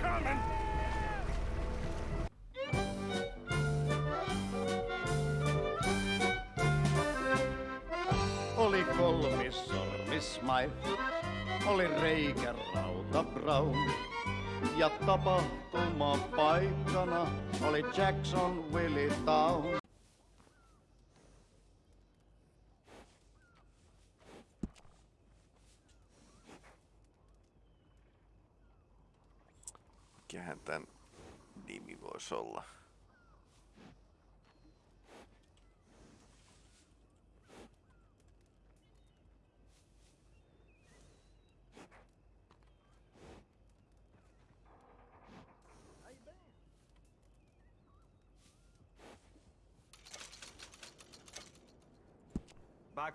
coming! Oli kolmissormis Smile, oli reikä Rauta Brown. Ja tapahtuma paikkana oli Jackson Willie Town. Mikähän nimi voisi olla?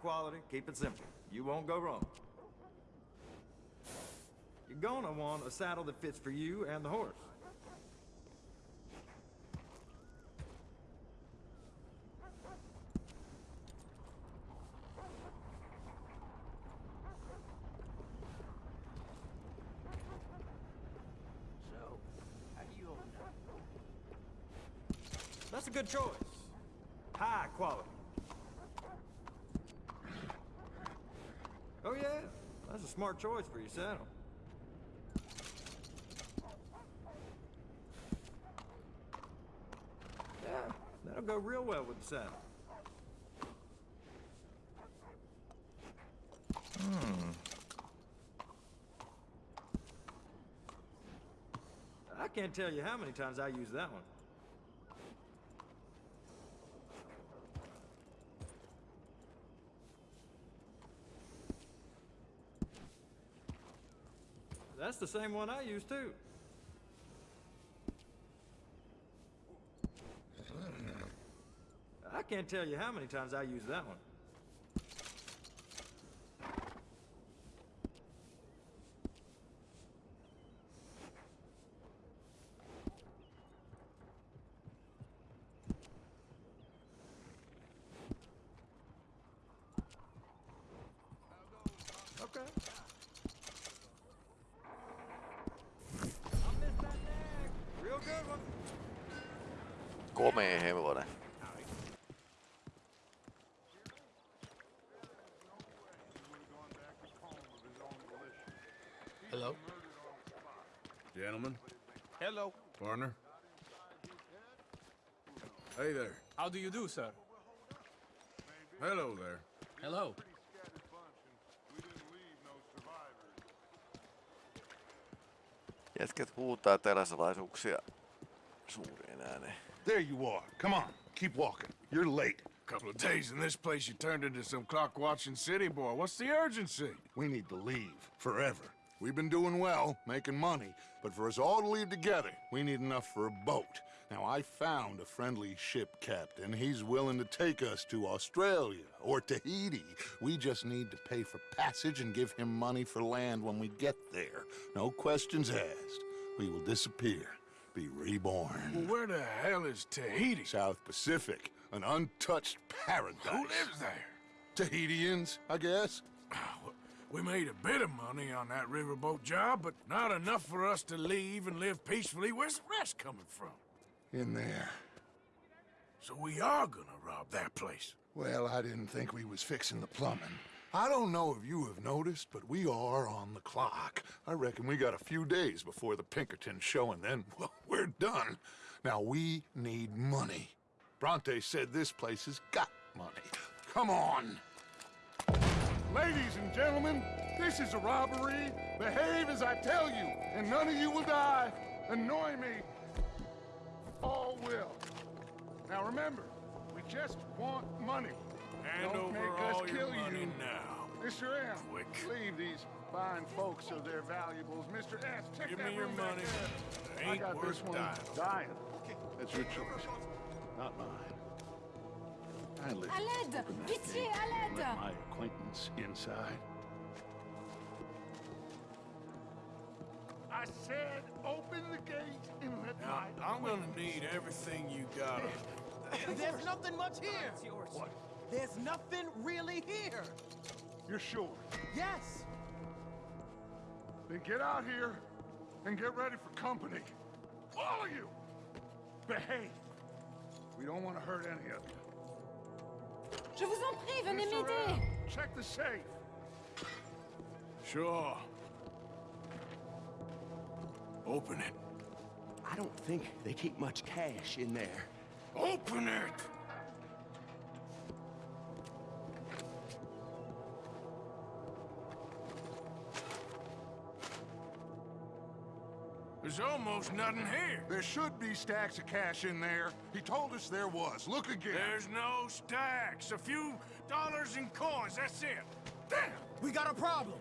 Quality, keep it simple. You won't go wrong. You're gonna want a saddle that fits for you and the horse. So, how do you own that? That's a good choice. High quality. Oh yeah, that's a smart choice for your saddle. Yeah, that'll go real well with the saddle. Hmm. I can't tell you how many times I use that one. That's the same one I use too. Can't tell you how many times I use that one. Okay. I'll miss that neck. Real good one. Komea hevonen. Hello? Gentlemen, Hello. partner. Hey there. How do you do, sir? Hello there. Hello. Jätkät huutaa teräsalaisuuksia suureen ääneen. There you are. Come on, keep walking. You're late. Couple of days in this place, you turned into some clock-watching city boy. What's the urgency? We need to leave forever. We've been doing well, making money, but for us all to leave together, we need enough for a boat. Now, I found a friendly ship captain. He's willing to take us to Australia or Tahiti. We just need to pay for passage and give him money for land when we get there. No questions asked. We will disappear, be reborn. Well, where the hell is Tahiti? South Pacific, an untouched paradise. Who lives there? Tahitians, I guess. Ah, We made a bit of money on that riverboat job, but not enough for us to leave and live peacefully. Where's the rest coming from? In there. So we are gonna rob that place. Well, I didn't think we was fixing the plumbing. I don't know if you have noticed, but we are on the clock. I reckon we got a few days before the Pinkerton show, and then, well, we're done. Now, we need money. Bronte said this place has got money. Come on! Ladies and gentlemen, this is a robbery. Behave as I tell you, and none of you will die. Annoy me. All will. Now remember, we just want money. Hand Don't over make us kill you. now. Mr. M, Quick. leave these fine folks of their valuables. Mr. S, check Give that me your room money. I got worth this one dying. dying. That's your choice, not mine. Kindly À l'aide Pitié, à and l'aide my acquaintance inside. I said open the gate and let Now, my I'm gonna need everything you got. There's nothing much here. What? There's nothing really here. You're sure? Yes. Then get out here and get ready for company. All of you! Behave! We don't want to hurt any of you. Je vous en prie, venez m'aider. Check the safe. Sure. Open it. I don't think they keep much cash in there. Open it! There's almost nothing here. There should be stacks of cash in there. He told us there was. Look again. There's no stacks. A few dollars in coins, that's it. Damn! We got a problem.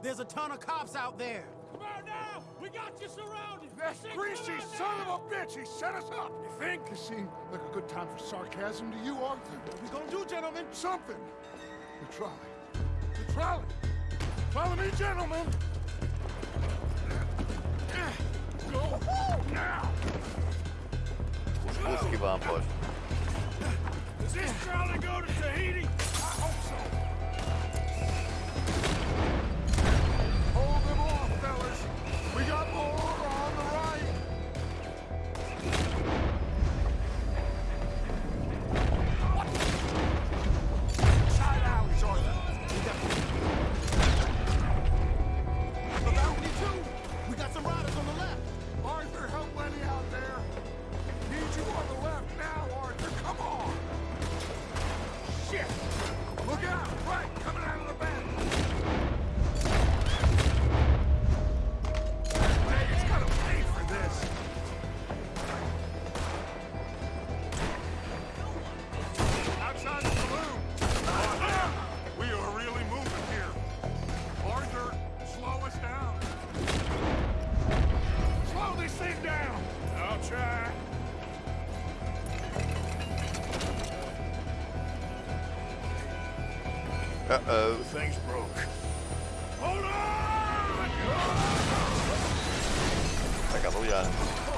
There's a ton of cops out there. Come on now! We got you surrounded! That greasy son of a bitch! He set us up! You think? This seemed like a good time for sarcasm to you, Arthur. What are we gonna do, gentlemen? Something. The trolley. The trolley. Follow me, gentlemen. Kuski vaan The thing's broke. Hold on! Aika lujaa.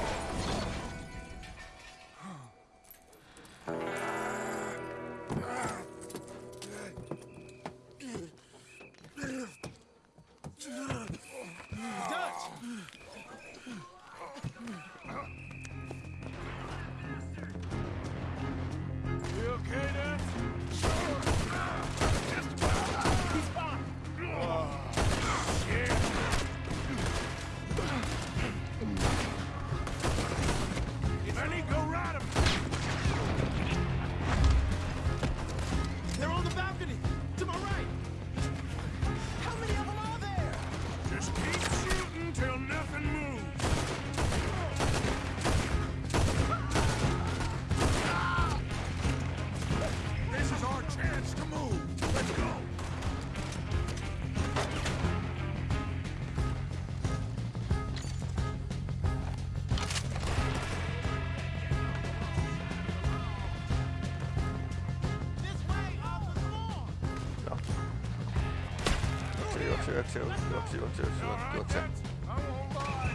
Juokse, juokse, juokse, juokse, juokse, juokse, All right, juokse. I won't lie.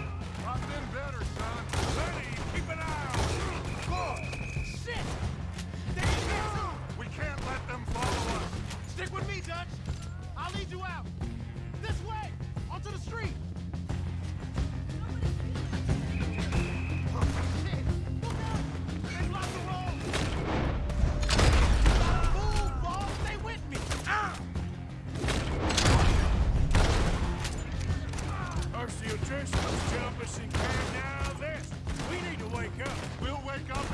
I've been better, son. Lenny, keep an eye on Look, Shit. They ain't here soon. we can't let them follow us. Stick with me, Dutch. I'll lead you out. Now this. We need to wake up. We'll wake up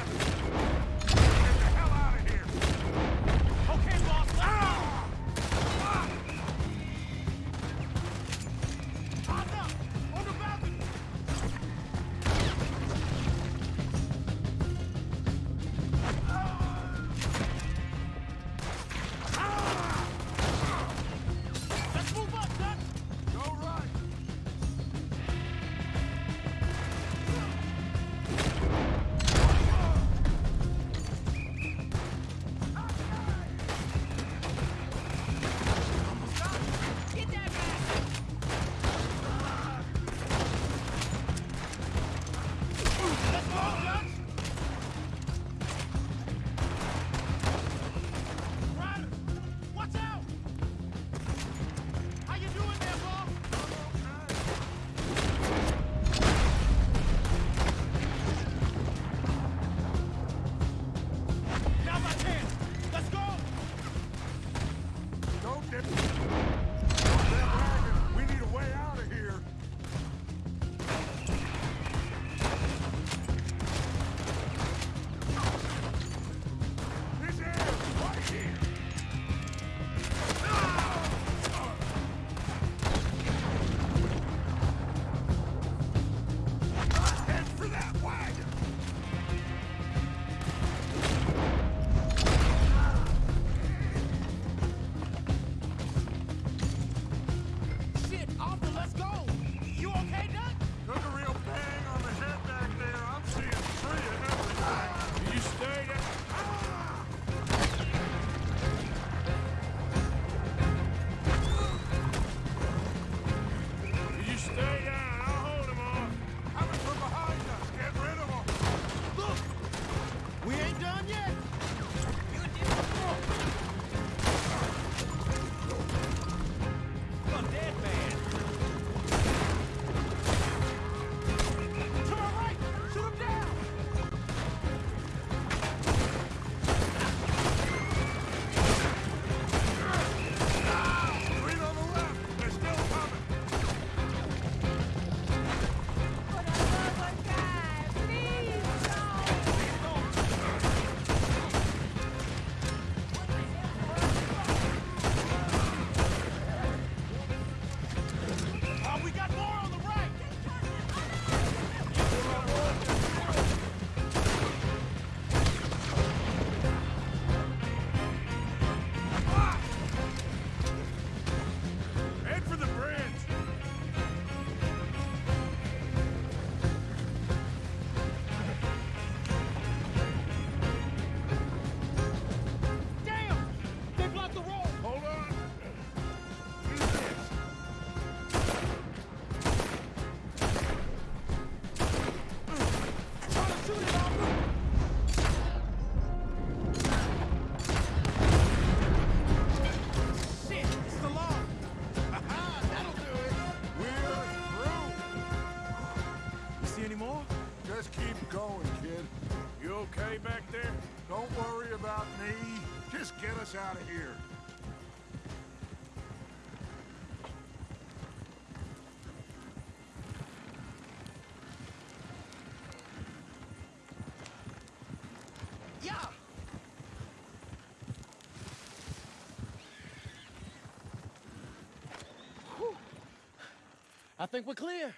I think we're clear.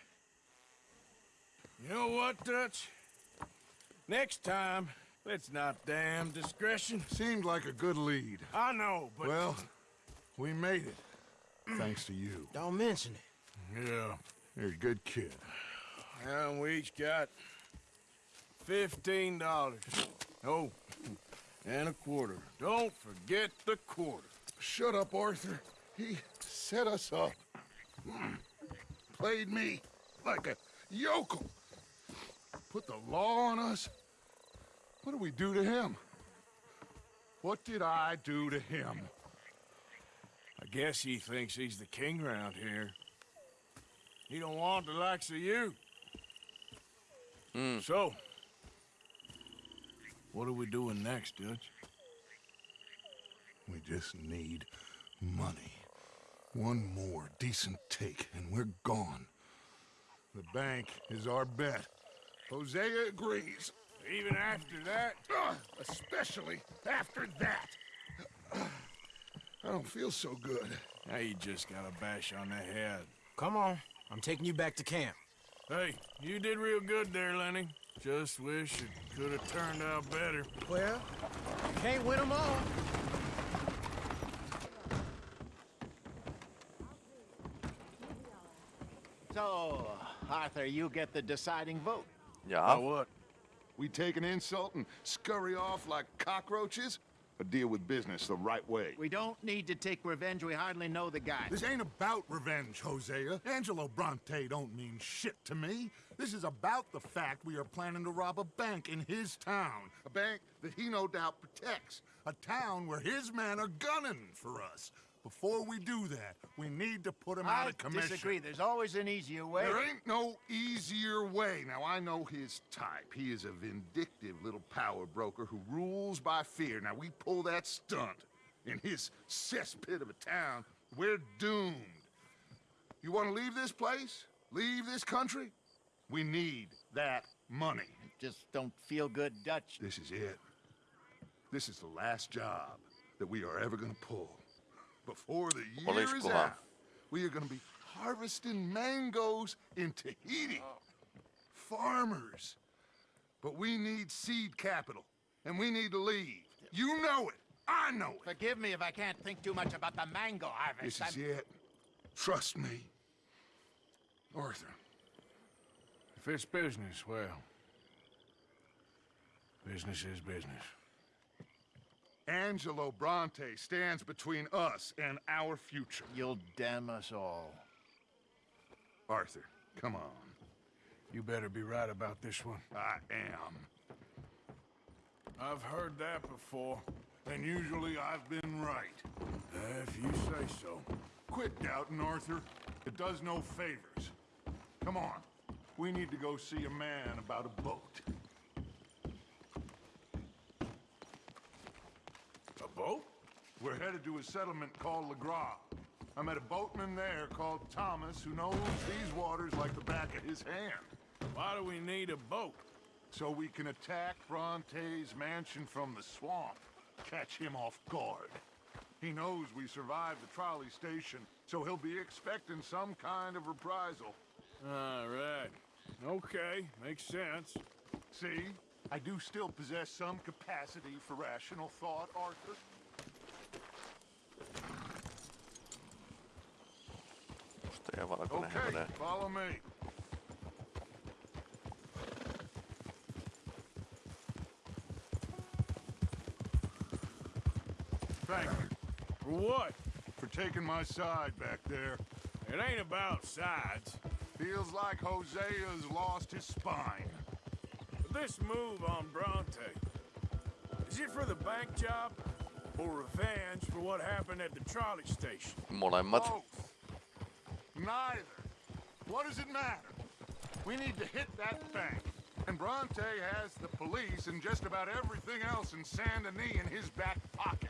You know what, Dutch? Next time, let's not damn discretion. Seemed like a good lead. I know, but... Well, we made it. Thanks to you. Don't mention it. Yeah. You're a good kid. And we each got fifteen dollars. Oh, and a quarter. Don't forget the quarter. Shut up, Arthur. He set us up. Hmm. Played me like a yokel. Put the law on us. What did we do to him? What did I do to him? I guess he thinks he's the king around here. He don't want the likes of you. Hmm. So, what are we doing next, Dutch? We just need money. One more decent take, and we're gone. The bank is our bet. Hosea agrees. Even after that? Ugh, especially after that. I don't feel so good. Now you just got a bash on the head. Come on. I'm taking you back to camp. Hey, you did real good there, Lenny. Just wish it could have turned out better. Well, you can't win them all. So, Arthur, you get the deciding vote. Ja. what? We take an insult and scurry off like cockroaches? Or deal with business the right way? We don't need to take revenge. We hardly know the guy. This ain't about revenge, Hosea. Angelo Bronte don't mean shit to me. This is about the fact we are planning to rob a bank in his town. A bank that he no doubt protects. A town where his men are gunning for us. Before we do that, we need to put him out of commission. I disagree. There's always an easier way. There ain't no easier way. Now, I know his type. He is a vindictive little power broker who rules by fear. Now, we pull that stunt in his cesspit of a town, we're doomed. You want to leave this place? Leave this country? We need that money. Just don't feel good Dutch. This is it. This is the last job that we are ever going to pull. Before the year is Olisikohan? out, we are going to be harvesting mangoes in Tahiti. Oh. Farmers. But we need seed capital, and we need to leave. You know it. I know it. Forgive me if I can't think too much about the mango harvest. This is I'm- it. Trust me. Arthur, If it's business, well, business is business. Angelo Bronte stands between us and our future. You'll damn us all. Arthur, come on. You better be right about this one. I am. I've heard that before. And usually I've been right. Uh, if you say so. Quit doubting, Arthur. It does no favors. Come on. We need to go see a man about a boat. A boat? We're headed to a settlement called Lagras. I met a boatman there called Thomas who knows these waters like the back of his hand. Why do we need a boat? So we can attack Bronte's mansion from the swamp. Catch him off guard. He knows we survived the trolley station, so he'll be expecting some kind of reprisal. All right. Okay, makes sense. See? I do still possess some capacity for rational thought, Arthur. Valkoinen Okay, hevonen. follow me. Thank you For what? for taking my side back there. It ain't about sides. Feels like Hosea's lost his spine. But this move on Bronte, is it for the bank job or revenge for what happened at the trolley station? Molemmat. Both. Neither. What does it matter? We need to hit that bank. And Bronte has the police and just about everything else in Saint Denis in his back pocket.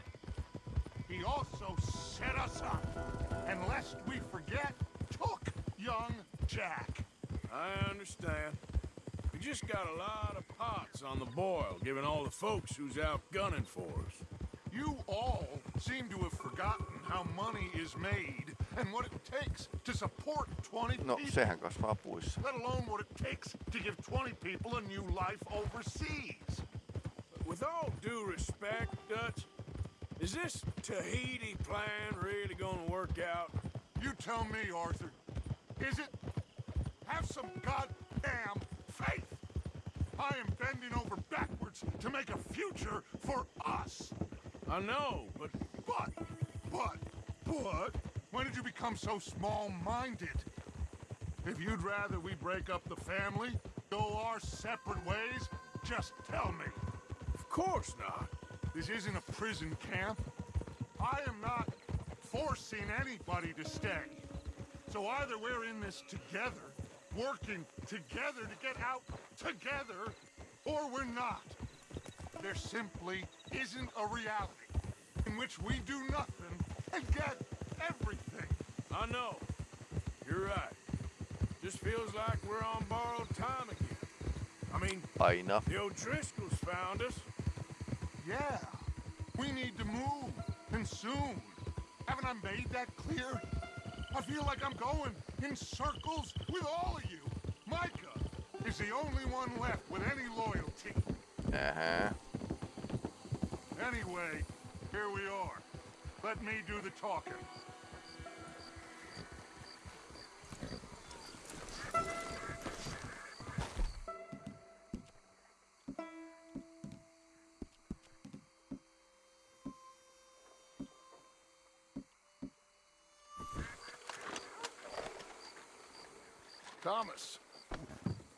He also set us up, and lest we forget, took young Jack. I understand. We just got a lot of pots on the boil, given all the folks who's out gunning for us. You all seem to have forgotten how money is made and what it takes to support 20 No, people. sehän kasvaa puissa. let alone what it takes to give 20 people a new life overseas. With all due respect, Dutch, is this Tahiti plan really gonna work out? You tell me, Arthur. Is it? Have some goddamn faith. I am bending over backwards to make a future for us. I know, but But, but, but, when did you become so small-minded? If you'd rather we break up the family, go our separate ways, just tell me. of course not. This isn't a prison camp. I am not forcing anybody to stay. So either we're in this together, working together to get out together, or we're not. There simply isn't a reality in which we do nothing and get everything. I know. You're right. Just feels like we're on borrowed time again. I mean, Aina. the O'Driscolls found us. Yeah, we need to move, and soon. Haven't I made that clear? I feel like I'm going in circles with all of you. Micah is the only one left with any loyalty. Uh-huh. Anyway, here we are. Let me do the talking. Thomas,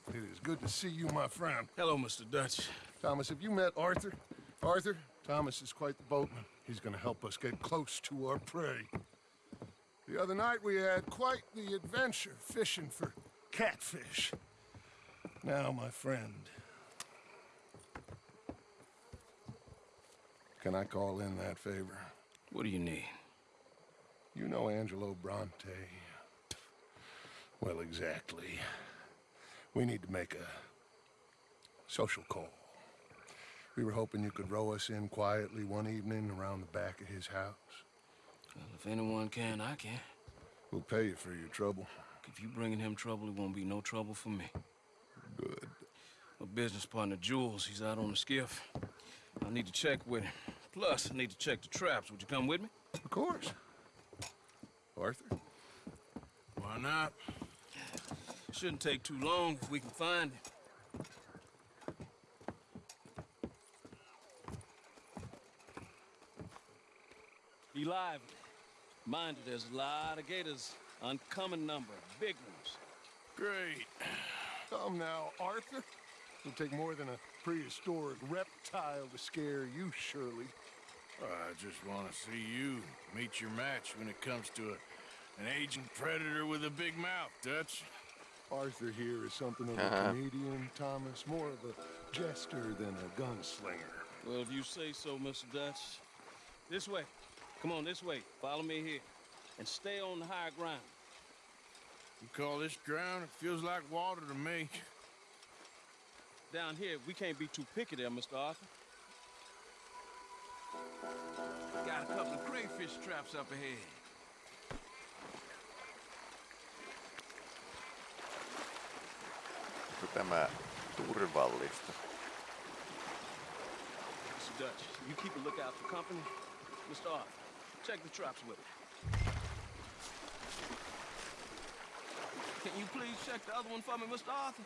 it is good to see you, my friend. Hello, Mr. Dutch. Thomas, have you met Arthur? Arthur, Thomas is quite the boatman. He's gonna help us get close to our prey. The other night we had quite the adventure fishing for catfish. Now, my friend. Can I call in that favor? What do you need? You know Angelo Bronte. Well, exactly. We need to make a social call. We were hoping you could row us in quietly one evening around the back of his house. Well, if anyone can, I can. We'll pay you for your trouble. If you bringing him trouble, it won't be no trouble for me. Good. My business partner, Jules, he's out on the skiff. I need to check with him. Plus, I need to check the traps. Would you come with me? Of course. Arthur? Why not? Shouldn't take too long if we can find him. Be lively. Mind you, there's a lot of gators. Uncommon number. Big ones. Great. Come now, Arthur. It'll take more than a prehistoric reptile to scare you, surely. I just want to see you meet your match when it comes to a, an aging predator with a big mouth, Dutch. Arthur here is something of a uh-huh. comedian, Thomas. More of a jester than a gunslinger. Well, if you say so, Mr. Dutch. This way. Come on, this way. Follow me here. And stay on the high ground. You call this ground? It feels like water to me. Down here, we can't be too picky there, Mr. Arthur. Got a couple of crayfish traps up ahead. Tämä turvallista? Mr. Dutch, you keep a lookout for company. Mr. Arthur, check the traps with me. Can you please check the other one for me, Mr. Arthur?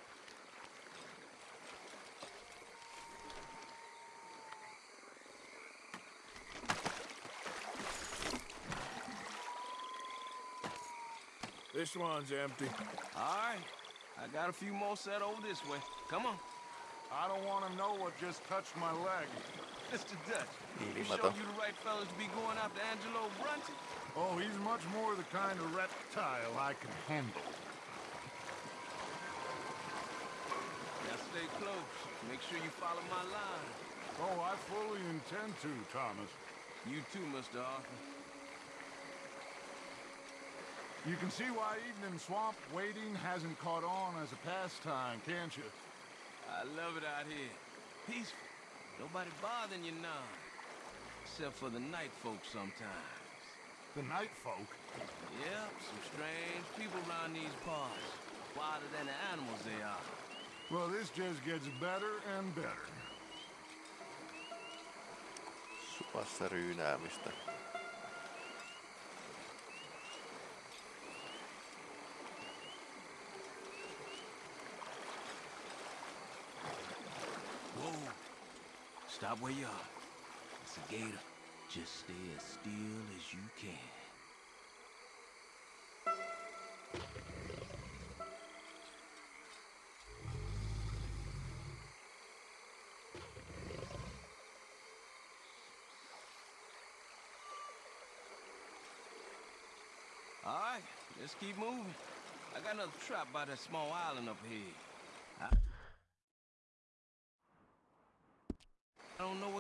This one's empty. All right. I got a few more set over this way. Come on. I don't want to know what just touched my leg. Mr. Dutch, mm, you Ilmaton. sure you the right fellas to be going after Angelo Bronte? Oh, he's much more the kind of reptile I can handle. Now stay close. Make sure you follow my line. Oh, I fully intend to, Thomas. You too, Mr. Arthur. You can see why eating in swamp waiting hasn't caught on as a pastime, can't you? I love it out here. Peaceful. Nobody bothering you now. Except for the night folk sometimes. The night folk? Yep, some strange people around these parts. Wilder than the animals they are. Well, this just gets better and better. Suvassa ryynäämistä. Stop where you are. It's a gator. Just stay as still as you can. All right, let's keep moving. I got another trap by that small island up here. I,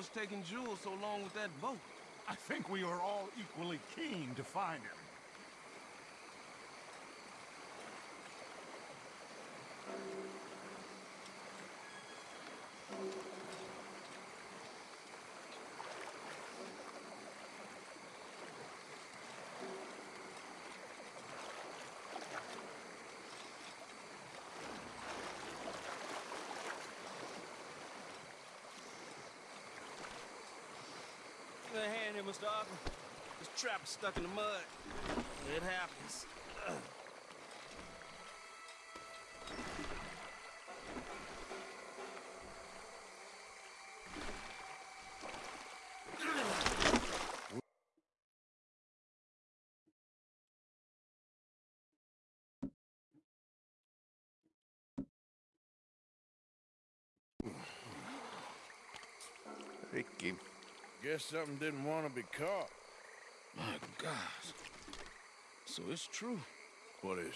What's taking Jules so long with that boat. I think we are all equally keen to find him. Here, Mr. Arthur. This trap is stuck in the mud. It happens. Rikki. Guess something didn't want to be caught. My gosh. So it's true. What is?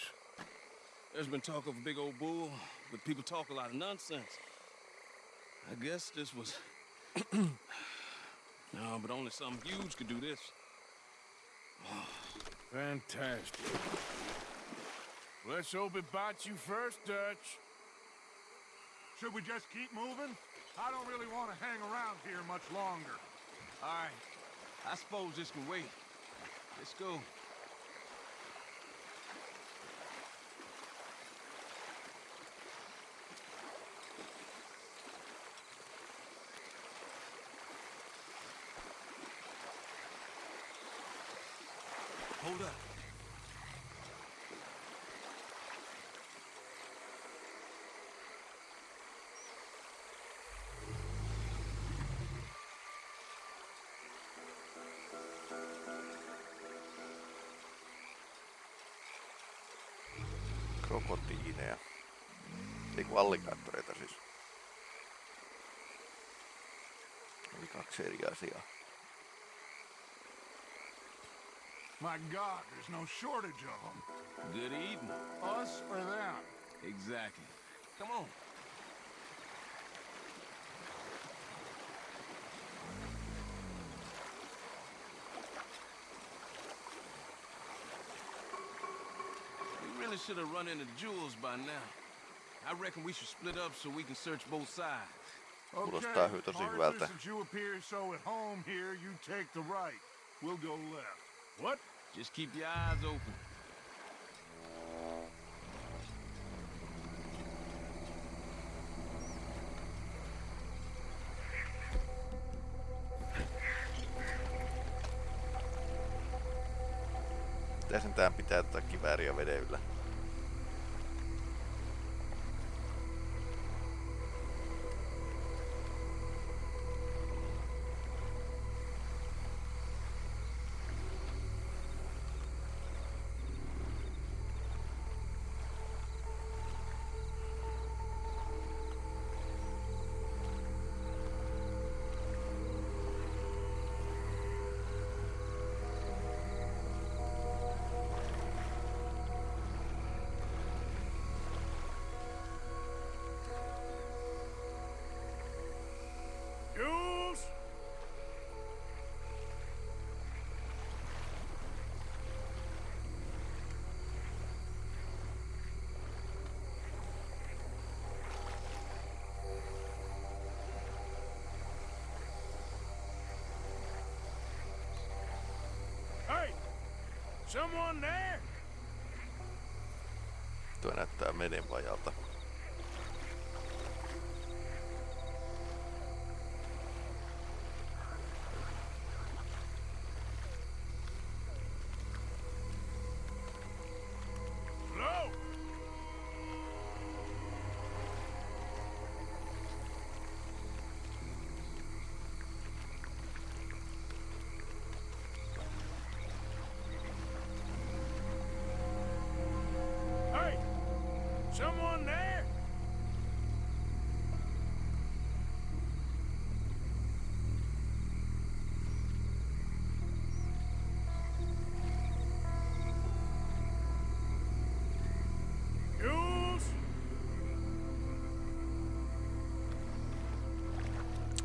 There's been talk of a big old bull, but people talk a lot of nonsense. I guess this was... no, but only something huge could do this. Oh. Fantastic. Let's hope it bites you first, Dutch. Should we just keep moving? I don't really want to hang around here much longer. All right. I suppose this can wait. Let's go. Hold up. Krokotiineja. Ei kun alligaattoreita siis. Eli kaksi eri asiaa. My God, there's no shortage of them. Good eating. Us or them? Exactly. Come on. We really should have run into Jules by now. I reckon we should split up so we can search both sides. Kuulostaa tosi hyvältä. Arthur, since you appear so at home here, you take the right. We'll go left. What? Just keep your eyes open. Pitää sentään pitää tätä kivääriä veden Someone there? Tuo näyttää menivajalta. Hello?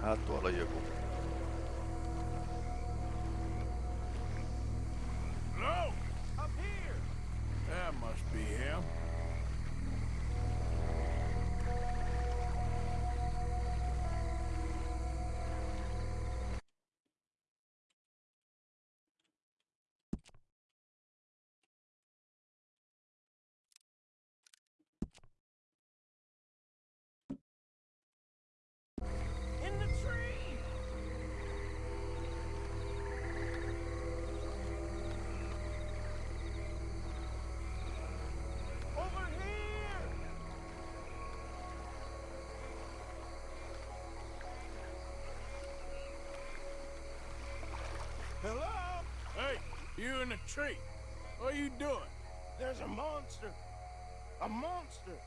Ah, tuolla on joku. In the tree. What are you doing? There's a monster! A monster!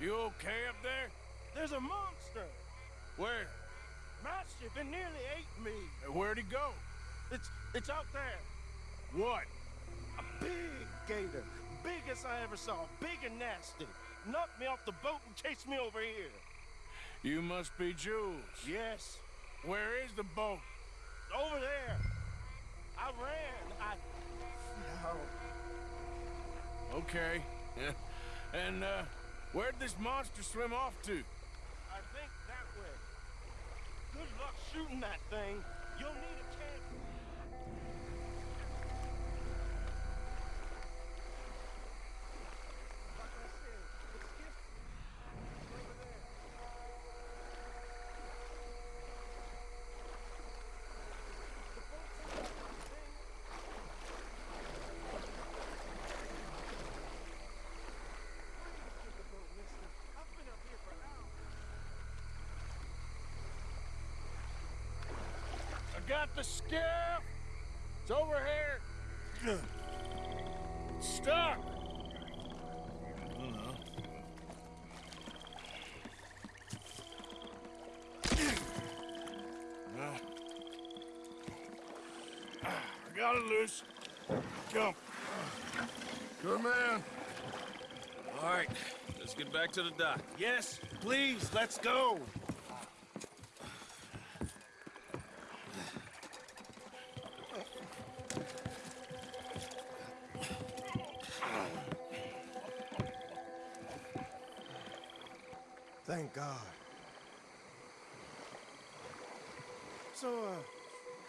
You okay up there? There's a monster! Where? Mastiff, it nearly ate me! Where'd he go? It's it's out there! What? A big gator! Biggest I ever saw, big and nasty! Knocked me off the boat and chased me over here! You must be Jules. Yes, Where is the boat? over there! I ran, I... Oh, Okay. and, uh, where'd this monster swim off to? I think that way. Good luck shooting that thing. You'll need a camp. Like I said, it's just over there. The boat's thing. Get the boat, mister. I've been up here for hours. I got the skiff. It's over here. Stuck. Uh, I got it loose. Jump. Good man. All right, let's get back to the dock. Yes, please, let's go. So, uh,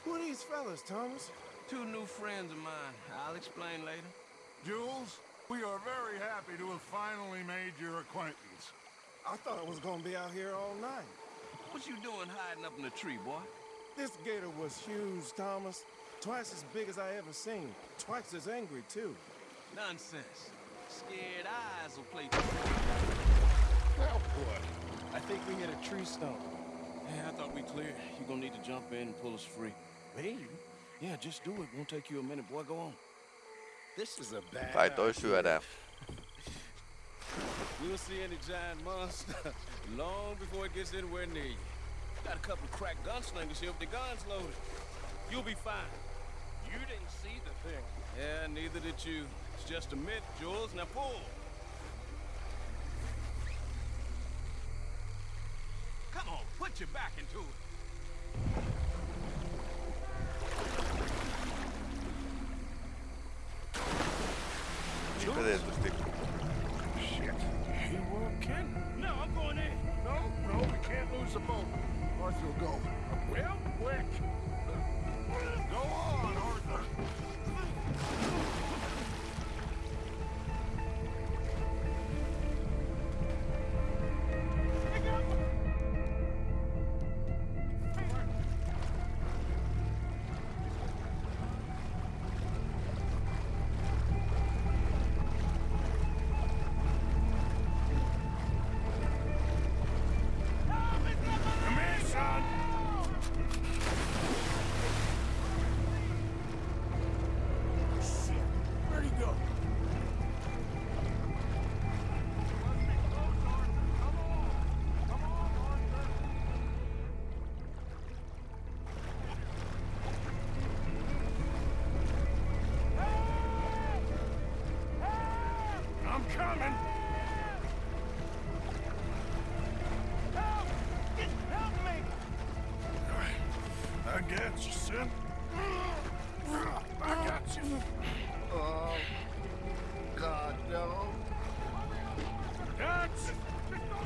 who are these fellas, Thomas? Two new friends of mine. I'll explain later. Jules, we are very happy to have finally made your acquaintance. I thought I was gonna be out here all night. What you doing hiding up in the tree, boy? This gator was huge, Thomas. Twice as big as I ever seen. Twice as angry, too. Nonsense. Scared eyes will play. Well, boy. I think we hit a tree stump. Yeah, I thought we cleared. You gonna need to jump in and pull us free. Me? Yeah, just do it. Won't take you a minute, boy. Go on. This is a bad Kai toi idea. syödään. We'll see any giant monster long before it gets anywhere near you. Got a couple of crack gunslingers here with their guns loaded. You'll be fine. You didn't see the thing. Yeah, neither did you. It's just a myth, Jules. Now pull. Put your back into it. Niinpä tietysti. Shit. You weren't kidding. No, I'm going in. No, no, we can't lose the boat. Arthur will go. Real quick. Go on, Arthur.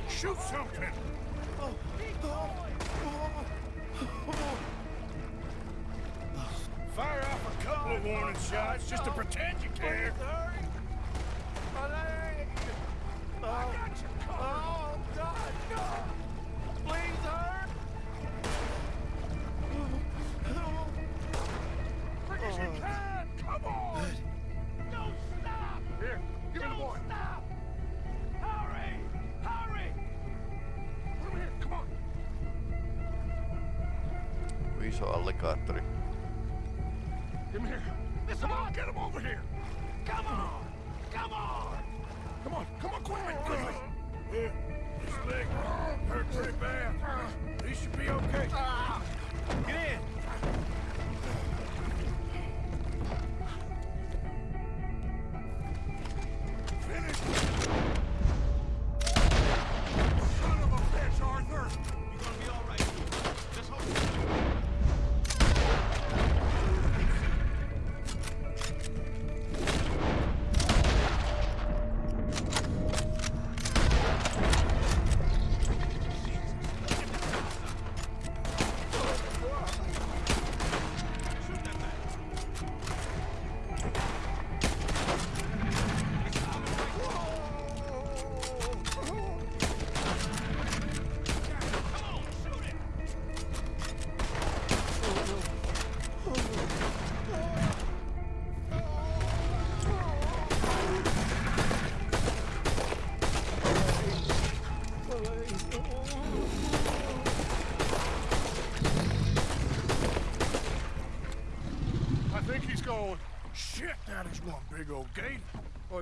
Shoot something! Fire off a couple of warning shots just to pretend you care. My leg! Oh, I got you Oh, God, no! Iso alligaattori. Give him here. Come on, get him over here. Come on! Come on! Come on, come on, quickly, quickly. Here, his leg hurt pretty bad.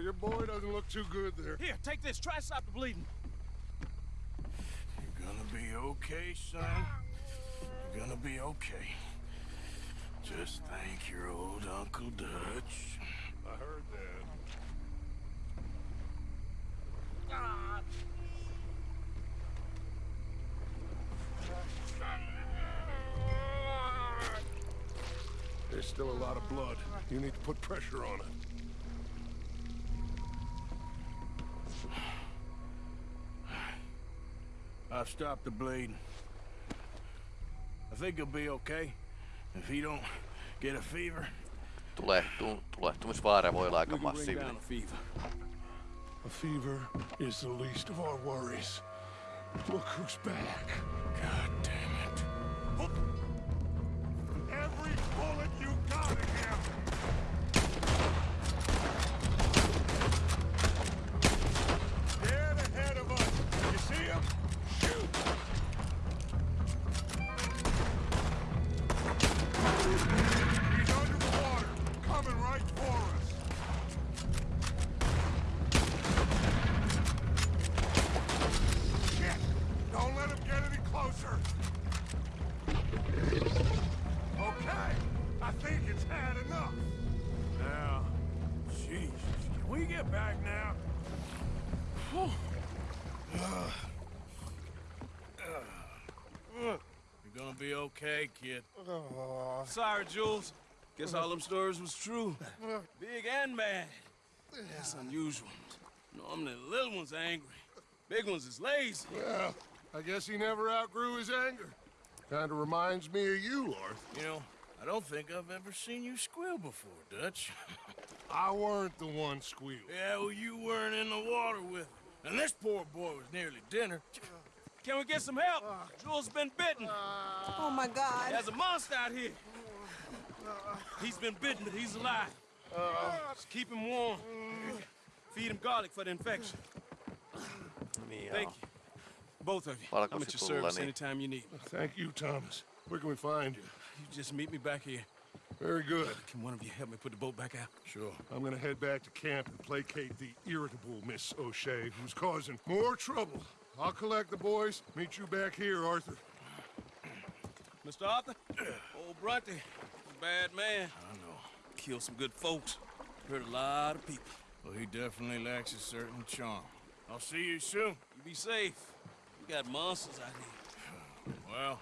Your boy doesn't look too good there. Here, take this. Try to stop the bleeding. You're gonna be okay, son. You're gonna be okay. Just thank your old Uncle Dutch. I heard that. There's still a lot of blood. You need to put pressure on it. I've stopped the bleeding. I think he'll be okay. If he don't get a fever, Tulehtu, tulehtumisvaara voi olla aika We can bring massiivinen. down a fever. a fever is the least of our worries. Look who's back. God okay, kid. Oh. Sorry, Jules. Guess all them stories was true. Big and mad. That's unusual. Normally the little ones angry. Big ones is lazy. Well, I guess he never outgrew his anger. Kinda reminds me of you, Arthur. You know, I don't think I've ever seen you squeal before, Dutch. I weren't the one squealed. yeah, well, you weren't in the water with him. And this poor boy was nearly dinner. Can we get some help? Jules has been bitten. Oh my God. There's a monster out here. He's been bitten, but he's alive. Just keep him warm. Feed him garlic for the infection. Niin Thank you. Both of you. I'm at your Valkosipulilla, service niin anytime you need. Thank you, Thomas. Where can we find you? You just meet me back here. Very good. Can one of you help me put the boat back out? Sure. I'm gonna head back to camp and placate the irritable Miss O'Shea, who's causing more trouble. I'll collect the boys. Meet you back here, Arthur. Mr. Arthur? Old Bronte. Bad man. I know. Killed some good folks. Hurt a lot of people. Well, he definitely lacks a certain charm. I'll see you soon. You be safe. We got monsters out here. Well,